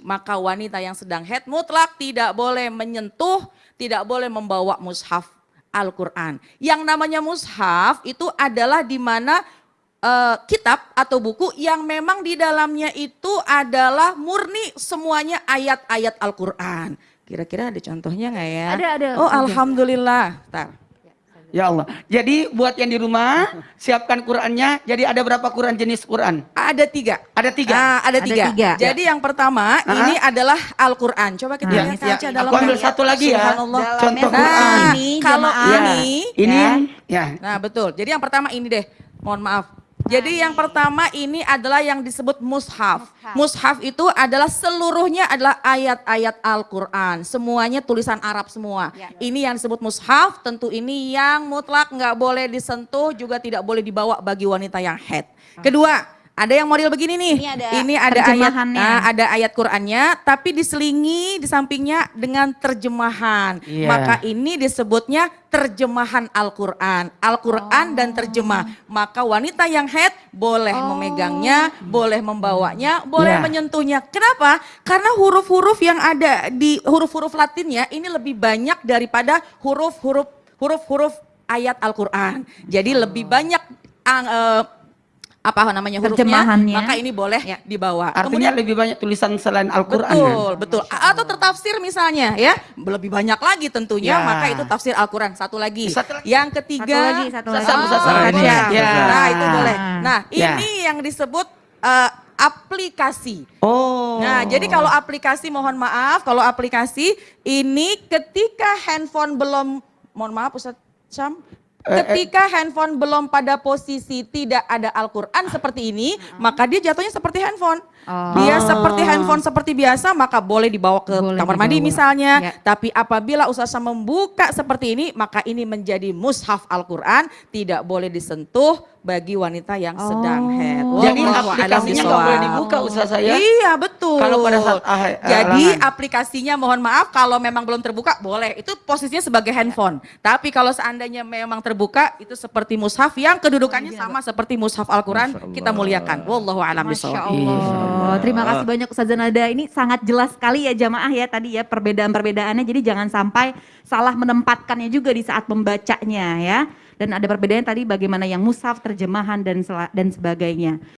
maka wanita yang sedang head mutlak tidak boleh menyentuh, tidak boleh membawa mushaf Al-Quran. Yang namanya mushaf itu adalah di mana uh, kitab atau buku yang memang di dalamnya itu adalah murni semuanya ayat-ayat Al-Quran. Kira-kira ada contohnya nggak ya? Ada, ada. Oh, alhamdulillah. Tar. Ya Allah. Jadi buat yang di rumah siapkan Qurannya. Jadi ada berapa Quran jenis Quran? Ada tiga. Ada tiga. Nah, ada, Ada tiga. tiga. Jadi yang pertama Ah. ini adalah Al-Quran. Coba kita Ya, lihat ya. saja dalam Aku ambil satu lagi ya. Contoh Dalamnya Quran. Nah, ini, kalau. Ya. ini, Ini Ya. ya. nah betul. Jadi yang pertama ini deh. Mohon maaf. Jadi yang pertama ini adalah yang disebut mushaf. Mushaf itu adalah seluruhnya adalah ayat-ayat Al-Quran. Semuanya tulisan Arab semua. Ya. Ini yang disebut mushaf, tentu ini yang mutlak nggak boleh disentuh, juga tidak boleh dibawa bagi wanita yang head. Kedua, ada yang model begini nih. Ini ada Ini ada ayat, nah, ada ayat Qurannya, tapi diselingi di sampingnya dengan terjemahan. Iya. Maka ini disebutnya terjemahan Al-Quran. Al-Quran dan terjemah. Maka wanita yang head boleh memegangnya, boleh membawanya, boleh Iya. menyentuhnya. Kenapa? Karena huruf-huruf yang ada di huruf-huruf latinnya ini lebih banyak daripada huruf-huruf huruf-huruf ayat Al-Quran. Jadi lebih banyak ang- eh, apa namanya hurufnya, Terjemahannya. maka ini boleh Ya. dibawa. Artinya lebih banyak tulisan selain Al-Quran. kan? Betul, betul. A- Atau tertafsir misalnya ya, lebih banyak lagi tentunya, Ya. maka itu tafsir Al-Quran. Satu lagi. Satu lagi. Yang ketiga, Satu lagi, satu lagi. Satu, Oh, satu, satu. ya. Ya. Nah itu boleh. Nah Ya. ini yang disebut eh, aplikasi. Oh. Nah, jadi kalau aplikasi mohon maaf, kalau aplikasi ini ketika handphone belum mohon maaf Ustaz Syam, ketika handphone belum pada posisi tidak ada Al-Qur'an seperti ini, maka dia jatuhnya seperti handphone. Oh. Dia seperti handphone seperti biasa, maka boleh dibawa ke Boleh kamar mandi dibawa. misalnya. Ya. Tapi apabila Syam membuka seperti ini, maka ini menjadi mushaf Al-Qur'an, tidak boleh disentuh bagi wanita yang sedang Oh. head. Jadi Wallahu a'lam aplikasinya nggak boleh dibuka Ustaz saya. Iya betul. Kalau pada saat ah, eh, Jadi aplikasinya mohon maaf kalau memang belum terbuka boleh. Itu posisinya sebagai handphone. Tapi kalau seandainya memang terbuka itu seperti mushaf yang kedudukannya sama seperti mushaf Al-Quran kita muliakan. Wallahu a'lam bishawab. Allah. Terima kasih banyak Ustazah Nada. Ini sangat jelas sekali ya jamaah ya tadi ya perbedaan-perbedaannya. Jadi jangan sampai salah menempatkannya juga di saat membacanya ya. Dan ada perbedaan tadi bagaimana yang mushaf, terjemahan dan dan sebagainya.